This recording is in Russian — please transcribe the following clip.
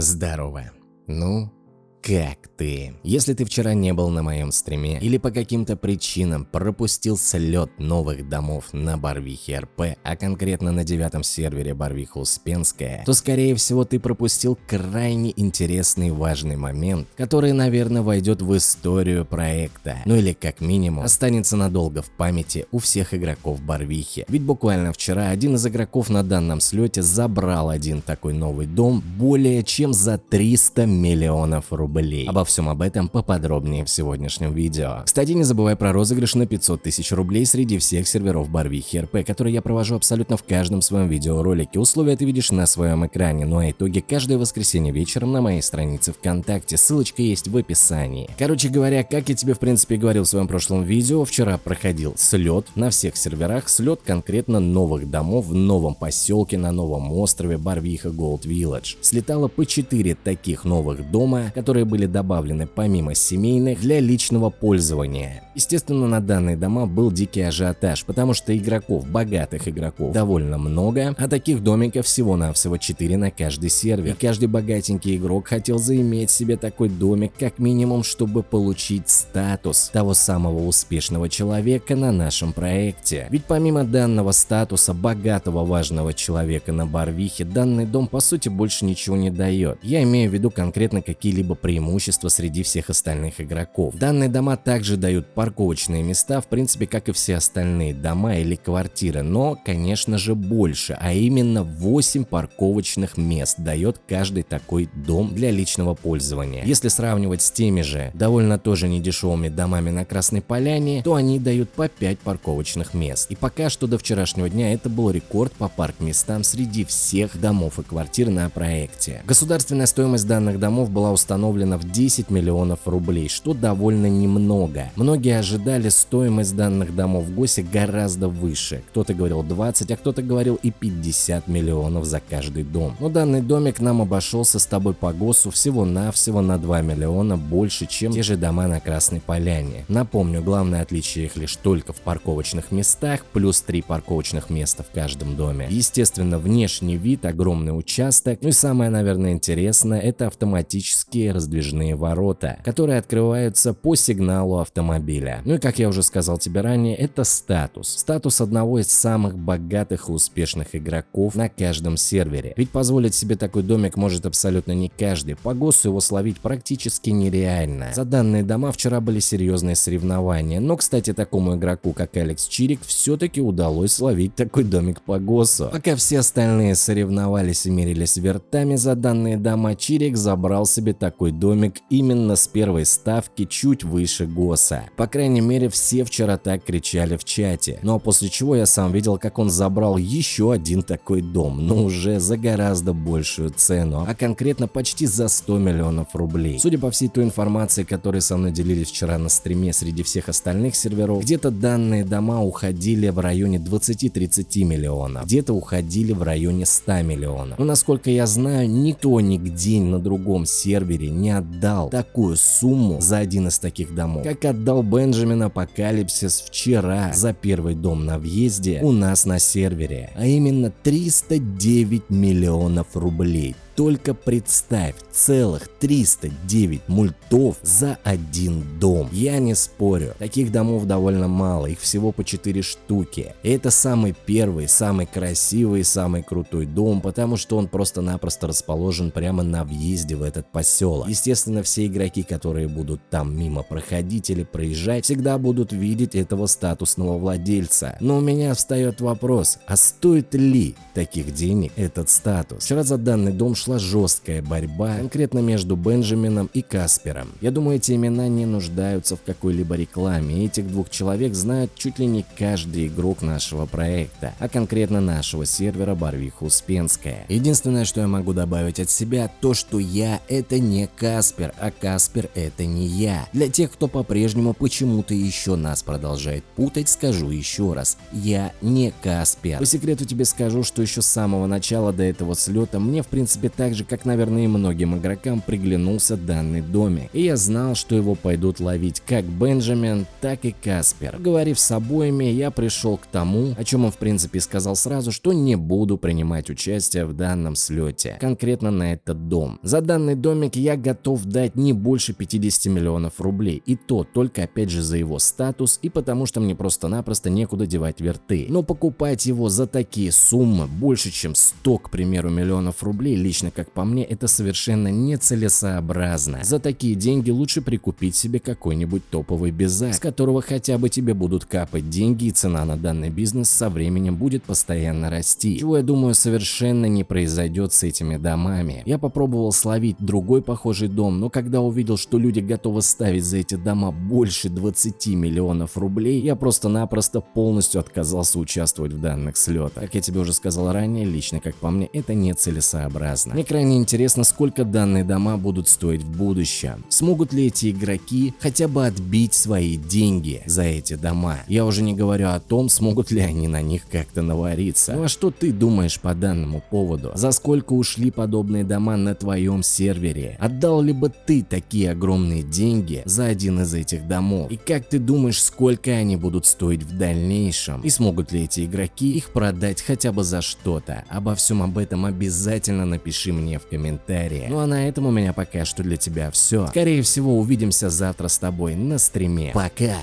Здорово. Ну, как ты? Если ты вчера не был на моем стриме или по каким-то причинам пропустил слет новых домов на Барвихе РП, а конкретно на девятом сервере Барвиха Успенская, то скорее всего ты пропустил крайне интересный важный момент, который, наверное, войдет в историю проекта, ну или как минимум останется надолго в памяти у всех игроков Барвихи. Ведь буквально вчера один из игроков на данном слете забрал один такой новый дом более чем за 300 миллионов рублей рублей. Обо всем об этом поподробнее в сегодняшнем видео. Кстати, не забывай про розыгрыш на 500 тысяч рублей среди всех серверов Барвихи РП, которые я провожу абсолютно в каждом своем видеоролике. Условия ты видишь на своем экране, ну а итоги каждое воскресенье вечером на моей странице ВКонтакте. Ссылочка есть в описании. Короче говоря, как я тебе в принципе говорил в своем прошлом видео, вчера проходил слет на всех серверах, слет конкретно новых домов в новом поселке на новом острове Барвиха Голд Village. Слетало по 4 таких новых дома, которые которые были добавлены помимо семейных для личного пользования. Естественно, на данные дома был дикий ажиотаж, потому что игроков, богатых игроков, довольно много, а таких домиков всего-навсего 4 на каждый сервер. И каждый богатенький игрок хотел заиметь себе такой домик как минимум, чтобы получить статус того самого успешного человека на нашем проекте. Ведь помимо данного статуса богатого важного человека на Барвихе, данный дом по сути больше ничего не дает. Я имею в виду конкретно какие-либо преимущество среди всех остальных игроков. Данные дома также дают парковочные места, в принципе, как и все остальные дома или квартиры, но, конечно же, больше, а именно 8 парковочных мест дает каждый такой дом для личного пользования. Если сравнивать с теми же довольно тоже недешевыми домами на Красной Поляне, то они дают по 5 парковочных мест. И пока что до вчерашнего дня это был рекорд по парк-местам среди всех домов и квартир на проекте. Государственная стоимость данных домов была установлена установлена в 10 миллионов рублей, что довольно немного. Многие ожидали стоимость данных домов в ГОСе гораздо выше. Кто-то говорил 20, а кто-то говорил и 50 миллионов за каждый дом. Но данный домик нам обошелся с тобой по ГОСу всего-навсего на 2 миллиона больше, чем те же дома на Красной Поляне. Напомню, главное отличие их лишь только в парковочных местах, плюс 3 парковочных места в каждом доме. Естественно, внешний вид, огромный участок, ну и самое, наверное, интересное, это автоматические раздвижные раздвижные ворота, которые открываются по сигналу автомобиля. Ну и как я уже сказал тебе ранее, это статус. Статус одного из самых богатых и успешных игроков на каждом сервере. Ведь позволить себе такой домик может абсолютно не каждый. По ГОСу его словить практически нереально. За данные дома вчера были серьезные соревнования, но, кстати, такому игроку, как Алекс Чирик, все-таки удалось словить такой домик по ГОСу. Пока все остальные соревновались и мерились вертами за данные дома, Чирик забрал себе такой домик именно с первой ставки чуть выше ГОСа. По крайней мере, все вчера так кричали в чате. Ну а после чего я сам видел, как он забрал еще один такой дом, но уже за гораздо большую цену, а конкретно почти за 100 миллионов рублей. Судя по всей той информации, которой со мной делились вчера на стриме среди всех остальных серверов, где-то данные дома уходили в районе 20-30 миллионов, где-то уходили в районе 100 миллионов. Но насколько я знаю, никто нигде на другом сервере не отдал такую сумму за один из таких домов, как отдал Бенджамин Апокалипсис вчера за первый дом на въезде у нас на сервере, а именно 309 миллионов рублей. Только представь, целых 309 мультов за один дом. Я не спорю, таких домов довольно мало, их всего по 4 штуки. И это самый первый, самый красивый, самый крутой дом, потому что он просто-напросто расположен прямо на въезде в этот поселок. Естественно, все игроки, которые будут там мимо проходить или проезжать, всегда будут видеть этого статусного владельца. Но у меня встает вопрос, а стоит ли таких денег этот статус? Вчера за данный дом шла жесткая борьба, конкретно между Бенджамином и Каспером. Я думаю, эти имена не нуждаются в какой-либо рекламе, этих двух человек знают чуть ли не каждый игрок нашего проекта, а конкретно нашего сервера Барвиха Успенская. Единственное, что я могу добавить от себя, то что я это не Каспер, а Каспер это не я. Для тех, кто по-прежнему почему-то еще нас продолжает путать, скажу еще раз, я не Каспер. По секрету тебе скажу, что еще с самого начала до этого слета мне в принципе так же, как, наверное, и многим игрокам, приглянулся данный домик. И я знал, что его пойдут ловить как Бенджамин, так и Каспер. Говорив с обоими, я пришел к тому, о чем он в принципе сказал сразу, что не буду принимать участие в данном слете, конкретно на этот дом. За данный домик я готов дать не больше 50 миллионов рублей, и то только опять же за его статус и потому что мне просто-напросто некуда девать верты. Но покупать его за такие суммы, больше чем 100, к примеру, миллионов рублей, лично как по мне, это совершенно нецелесообразно. За такие деньги лучше прикупить себе какой-нибудь топовый безак, с которого хотя бы тебе будут капать деньги и цена на данный бизнес со временем будет постоянно расти. Чего я думаю совершенно не произойдет с этими домами. Я попробовал словить другой похожий дом, но когда увидел, что люди готовы ставить за эти дома больше 20 миллионов рублей, я просто-напросто полностью отказался участвовать в данных слетах. Как я тебе уже сказал ранее, лично как по мне, это нецелесообразно. Мне крайне интересно, сколько данные дома будут стоить в будущем. Смогут ли эти игроки хотя бы отбить свои деньги за эти дома? Я уже не говорю о том, смогут ли они на них как-то навариться. Ну а что ты думаешь по данному поводу? За сколько ушли подобные дома на твоем сервере? Отдал ли бы ты такие огромные деньги за один из этих домов? И как ты думаешь, сколько они будут стоить в дальнейшем? И смогут ли эти игроки их продать хотя бы за что-то? Обо всем об этом обязательно напиши мне в комментариях. Ну а на этом у меня пока что для тебя все. Скорее всего увидимся завтра с тобой на стриме. Пока!